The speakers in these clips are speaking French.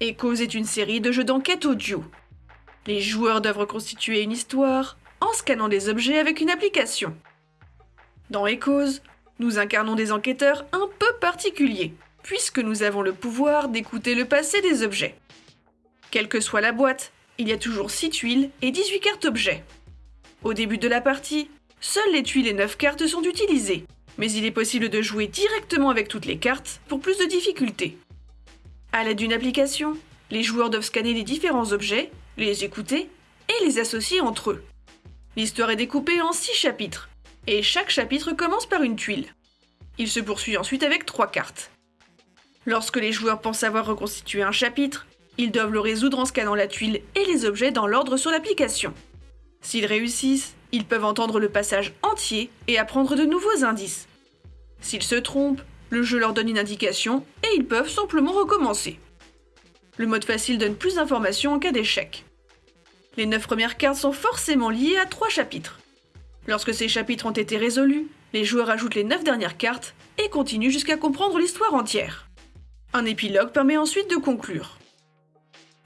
Echoes est une série de jeux d'enquête audio. Les joueurs doivent reconstituer une histoire en scannant des objets avec une application. Dans Echoes, nous incarnons des enquêteurs un peu particuliers, puisque nous avons le pouvoir d'écouter le passé des objets. Quelle que soit la boîte, il y a toujours 6 tuiles et 18 cartes objets. Au début de la partie, seules les tuiles et 9 cartes sont utilisées, mais il est possible de jouer directement avec toutes les cartes pour plus de difficultés. À l'aide d'une application, les joueurs doivent scanner les différents objets, les écouter et les associer entre eux. L'histoire est découpée en 6 chapitres, et chaque chapitre commence par une tuile. Il se poursuit ensuite avec 3 cartes. Lorsque les joueurs pensent avoir reconstitué un chapitre, ils doivent le résoudre en scannant la tuile et les objets dans l'ordre sur l'application. S'ils réussissent, ils peuvent entendre le passage entier et apprendre de nouveaux indices. S'ils se trompent, le jeu leur donne une indication et ils peuvent simplement recommencer. Le mode facile donne plus d'informations en cas d'échec. Les 9 premières cartes sont forcément liées à 3 chapitres. Lorsque ces chapitres ont été résolus, les joueurs ajoutent les 9 dernières cartes et continuent jusqu'à comprendre l'histoire entière. Un épilogue permet ensuite de conclure.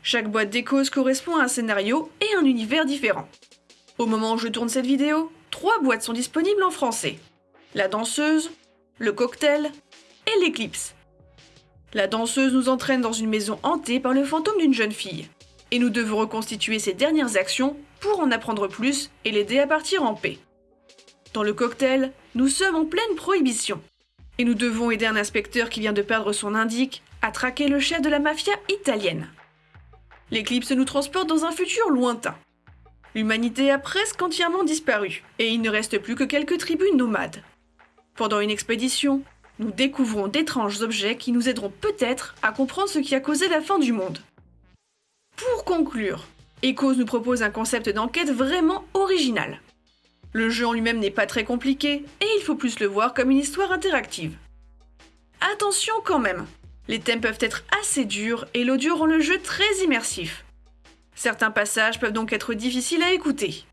Chaque boîte d'échos correspond à un scénario et un univers différent. Au moment où je tourne cette vidéo, trois boîtes sont disponibles en français. La danseuse, le cocktail et l'éclipse. La danseuse nous entraîne dans une maison hantée par le fantôme d'une jeune fille. Et nous devons reconstituer ses dernières actions pour en apprendre plus et l'aider à partir en paix. Dans le cocktail, nous sommes en pleine prohibition. Et nous devons aider un inspecteur qui vient de perdre son indique à traquer le chef de la mafia italienne. L'éclipse nous transporte dans un futur lointain. L'humanité a presque entièrement disparu, et il ne reste plus que quelques tribus nomades. Pendant une expédition, nous découvrons d'étranges objets qui nous aideront peut-être à comprendre ce qui a causé la fin du monde. Pour conclure, Echoes nous propose un concept d'enquête vraiment original. Le jeu en lui-même n'est pas très compliqué, et il faut plus le voir comme une histoire interactive. Attention quand même, les thèmes peuvent être assez durs et l'audio rend le jeu très immersif. Certains passages peuvent donc être difficiles à écouter.